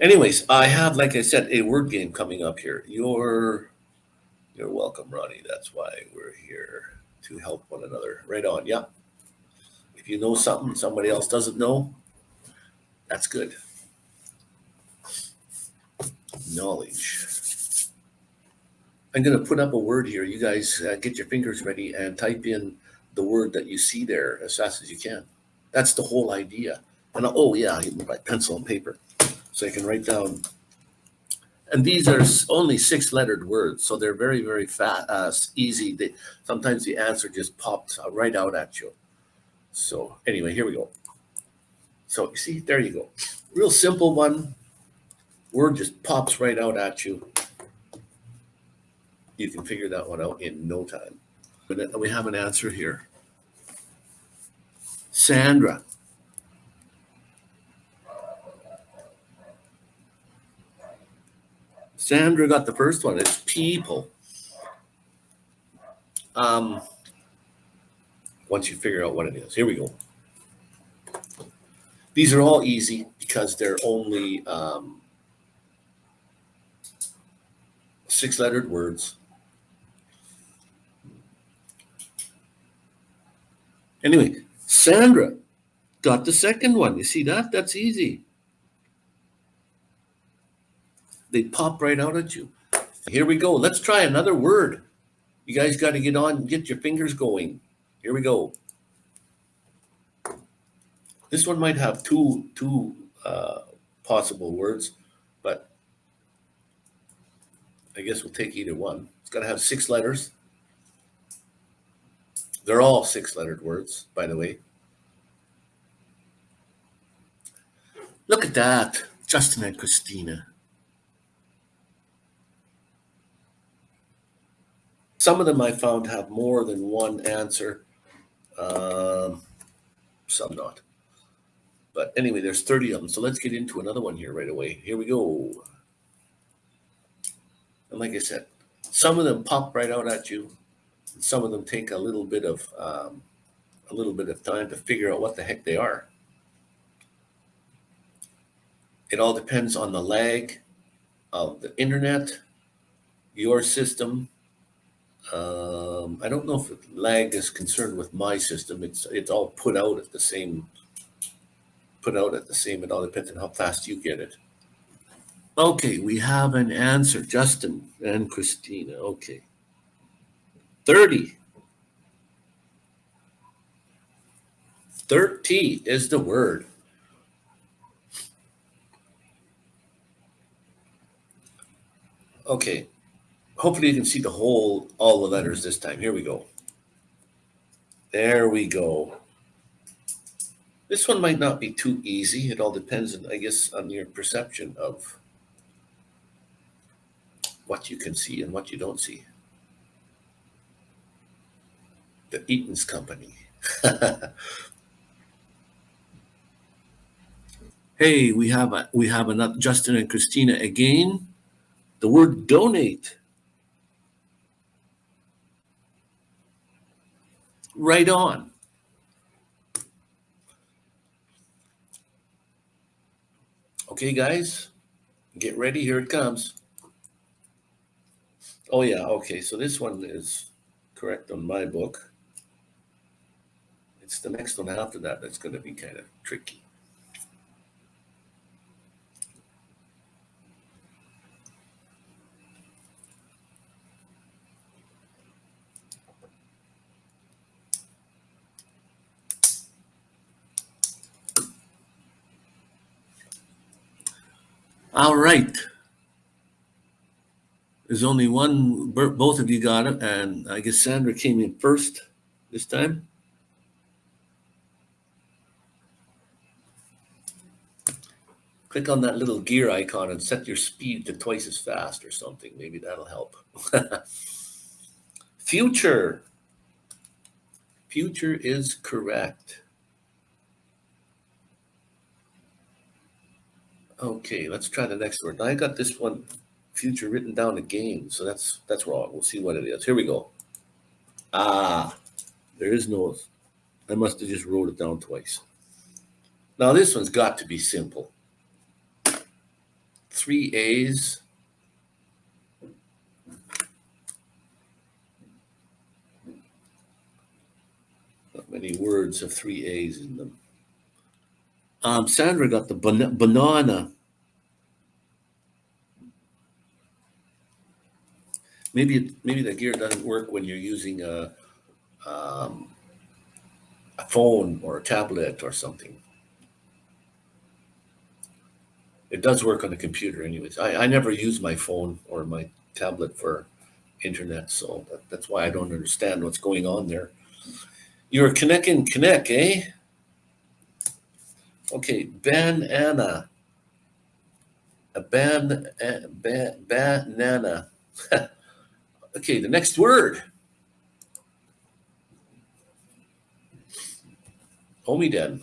Anyways, I have, like I said, a word game coming up here. You're you're welcome, Ronnie. That's why we're here to help one another. Right on. Yeah. If you know something somebody else doesn't know, that's good. Knowledge. I'm going to put up a word here. You guys uh, get your fingers ready and type in the word that you see there as fast as you can. That's the whole idea. And oh yeah, my pencil and paper so I can write down. And these are only six lettered words, so they're very, very fast, uh, easy. They, sometimes the answer just pops right out at you. So anyway, here we go. So you see, there you go. Real simple one. Word just pops right out at you. You can figure that one out in no time. But we have an answer here. Sandra. Sandra got the first one. It's people. Um, once you figure out what it is, here we go. These are all easy because they're only um, six lettered words. Anyway, Sandra got the second one. You see that? That's easy. They pop right out at you. Here we go. Let's try another word. You guys got to get on, and get your fingers going. Here we go. This one might have two two uh, possible words, but I guess we'll take either one. It's got to have six letters. They're all six-lettered words, by the way. Look at that, Justin and Christina. Some of them I found have more than one answer, um, some not. But anyway, there's 30 of them. So let's get into another one here right away. Here we go. And like I said, some of them pop right out at you. And Some of them take a little bit of um, a little bit of time to figure out what the heck they are. It all depends on the lag of the internet, your system, um, I don't know if lag is concerned with my system. It's it's all put out at the same put out at the same. It all depends on how fast you get it. Okay, we have an answer, Justin and Christina. Okay, thirty. 30 is the word. Okay, hopefully you can see the whole, all the letters this time. Here we go. There we go. This one might not be too easy. It all depends, I guess, on your perception of what you can see and what you don't see. The Eaton's Company. hey, we have a, we have another Justin and Christina again. The word donate. Right on. Okay, guys, get ready. Here it comes. Oh, yeah. Okay, so this one is correct on my book. It's the next one after that that's going to be kind of tricky. All right. There's only one, both of you got it, and I guess Sandra came in first this time. Click on that little gear icon and set your speed to twice as fast or something. Maybe that'll help. Future. Future is correct. Okay, let's try the next word. I got this one future written down again, so that's that's wrong. We'll see what it is. Here we go. Ah, there is no. I must have just wrote it down twice. Now this one's got to be simple. three A's. Not many words have three A's in them. Um, Sandra got the ban- banana. Maybe it, maybe the gear doesn't work when you're using a um, a phone or a tablet or something. It does work on the computer, anyways. I, I never use my phone or my tablet for internet, so that, that's why I don't understand what's going on there. You're connecting connect, eh? Okay, banana. A ban, a, ba, banana. okay, the next word. Omiden.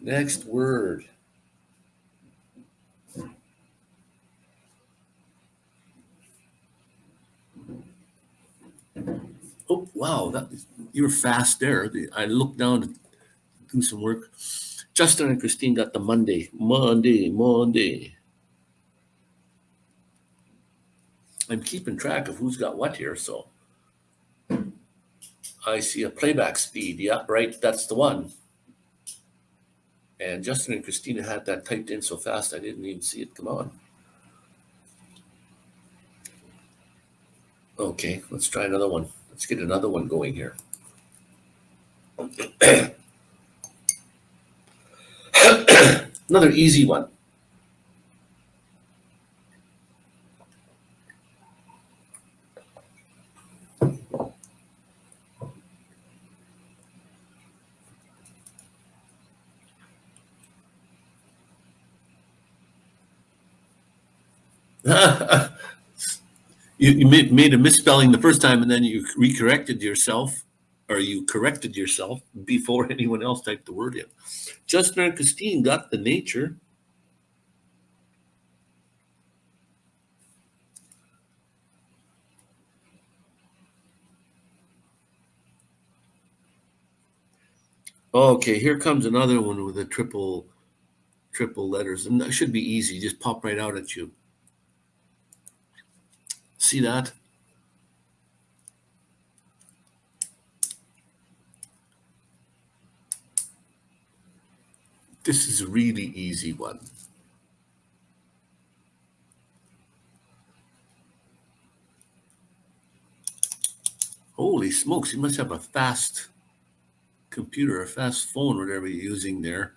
Next word. Oh, wow, that you were fast there. I looked down to do some work. Justin and Christine got the Monday, Monday, Monday. I'm keeping track of who's got what here, so. I see a playback speed. Yeah, right, that's the one. And Justin and Christina had that typed in so fast I didn't even see it come on. Okay, let's try another one. Let's get another one going here. another easy one. you, you made, a misspelling the first time and then you recorrected yourself or you corrected yourself before anyone else typed the word in. Justin and Christine got the nature. Okay, here comes another one with a triple triple letters. And that should be easy, just pop right out at you. See that? This is a really easy one. Holy smokes, you must have a fast computer, a fast phone, whatever you're using there.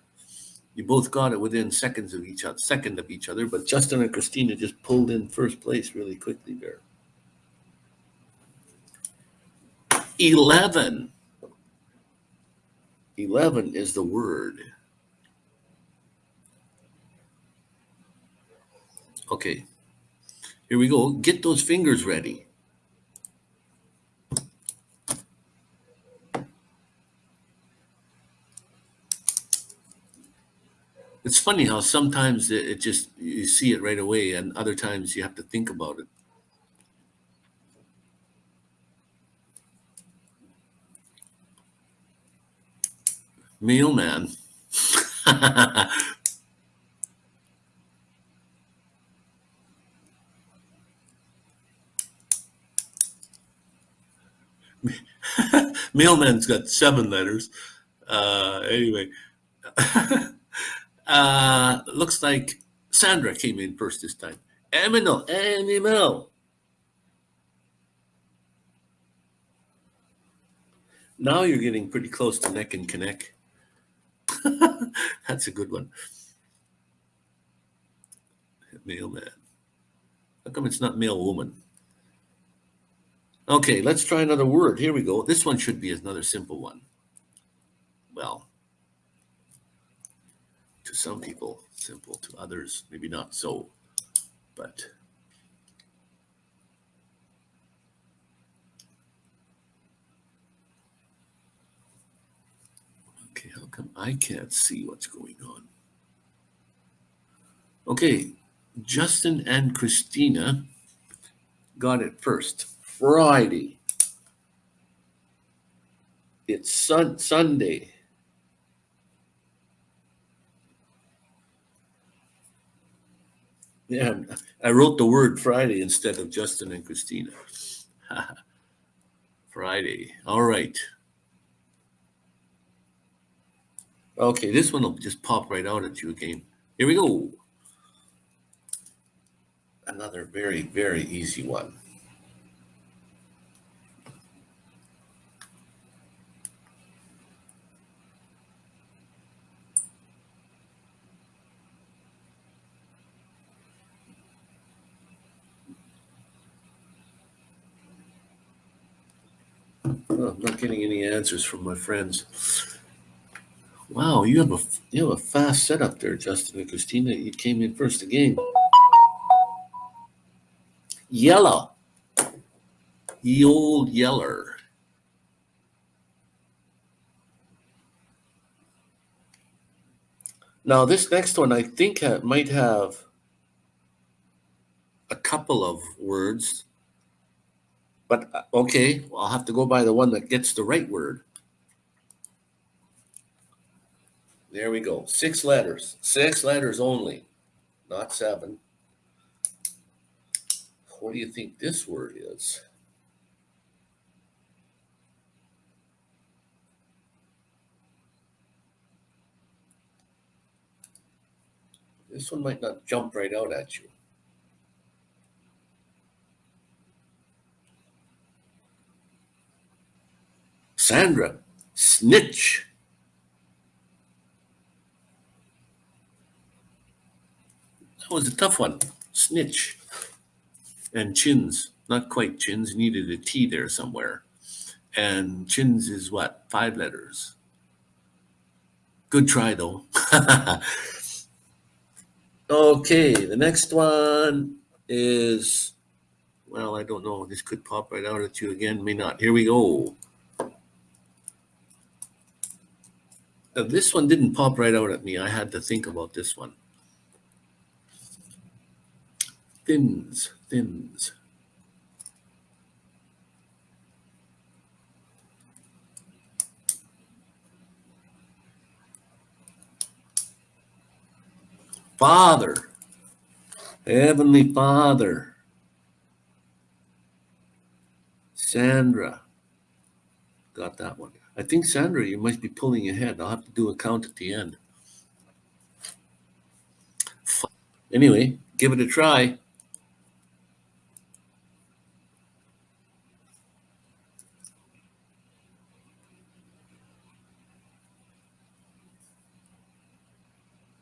You both got it within seconds of each other, second of each other, but Justin and Christina just pulled in first place really quickly there. 11. 11 is the word. Okay, here we go. Get those fingers ready. It's funny how sometimes it, it just, you see it right away, and other times you have to think about it. Mailman. Mailman's got seven letters. Uh, anyway, uh, looks like Sandra came in first this time. Animal, animal. Now you're getting pretty close to neck and connect. That's a good one. Mailman. How come it's not male woman? Okay, let's try another word. Here we go. This one should be another simple one. Well, to some people, simple. To others, maybe not so. But okay, how come I can't see what's going on? Okay, Justin and Christina got it first. Friday. It's sun Sunday. Yeah, I wrote the word Friday instead of Justin and Christina. Friday. All right. Okay, this one will just pop right out at you again. Here we go. Another very, very easy one. I'm not getting any answers from my friends. Wow, you have a you have a fast setup there, Justin and Christina. You came in first again. Yellow. Ye old yeller. Now this next one I think ha- might have a couple of words, but uh, okay, I'll have to go by the one that gets the right word. There we go. Six letters. Six letters only, not seven. What do you think this word is? This one might not jump right out at you. Sandra, snitch. That was a tough one. Snitch. And chins, not quite chins, needed a T there somewhere. And chins is what? Five letters. Good try though. okay, the next one is, well, I don't know. This could pop right out at you again, may not. Here we go. Uh, this one didn't pop right out at me. I had to think about this one. Thins, thins. Father, Heavenly Father, Sandra, got that one. I think Sandra, you might be pulling ahead. I'll have to do a count at the end. Anyway, give it a try.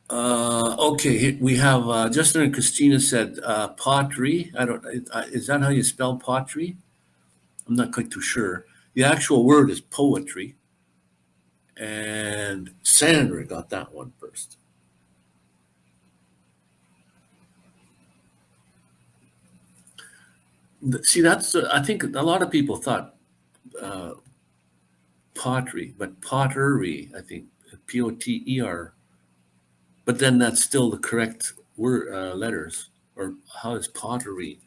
Uh, okay, we have uh, Justin and Christina said uh, pottery. I don't. Is that how you spell pottery? I'm not quite too sure. The actual word is poetry, and Sandra got that one first. See, that's uh, I think a lot of people thought uh, pottery, but pottery. I think P O T E R. But then that's still the correct word uh, letters. Or how is pottery?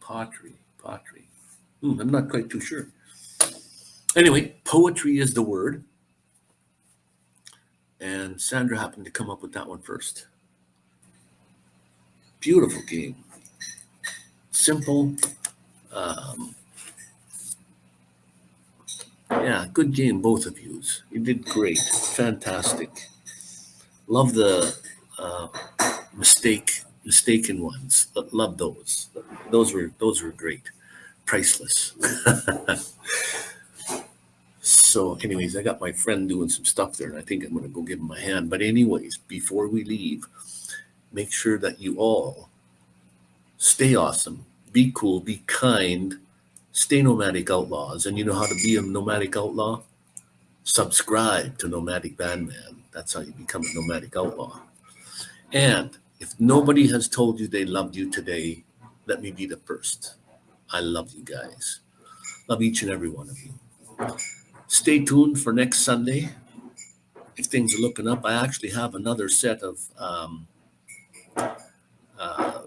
Pottery, pottery. Hmm, I'm not quite too sure. Anyway, poetry is the word, and Sandra happened to come up with that one first. Beautiful game, simple. Um, yeah, good game, both of yous. You did great, fantastic. Love the uh, mistake, mistaken ones. Love those. Those were those were great, priceless. so, anyways, I got my friend doing some stuff there, and I think I'm gonna go give him a hand. But anyways, before we leave, make sure that you all stay awesome, be cool, be kind, stay nomadic outlaws, and you know how to be a nomadic outlaw. Subscribe to Nomadic Bandman. That's how you become a nomadic outlaw. And if nobody has told you they loved you today, let me be the first. I love you guys. Love each and every one of you. Stay tuned for next Sunday. If things are looking up, I actually have another set of um, uh,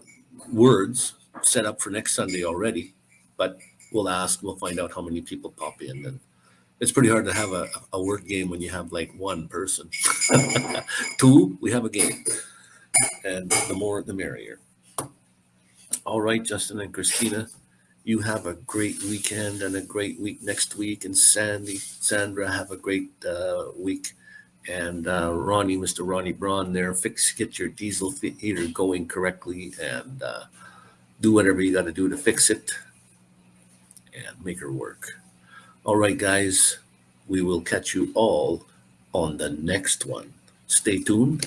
words set up for next Sunday already, but we'll ask, we'll find out how many people pop in. And it's pretty hard to have a, a word game when you have like one person. Two, we have a game. and the more the merrier. All right, Justin and Christina, you have a great weekend and a great week next week. And Sandy, Sandra, have a great uh, week. And uh, Ronnie, Mr. Ronnie Braun, there, fix get your diesel heater going correctly and uh, do whatever you got to do to fix it and make her work. All right, guys, we will catch you all on the next one. Stay tuned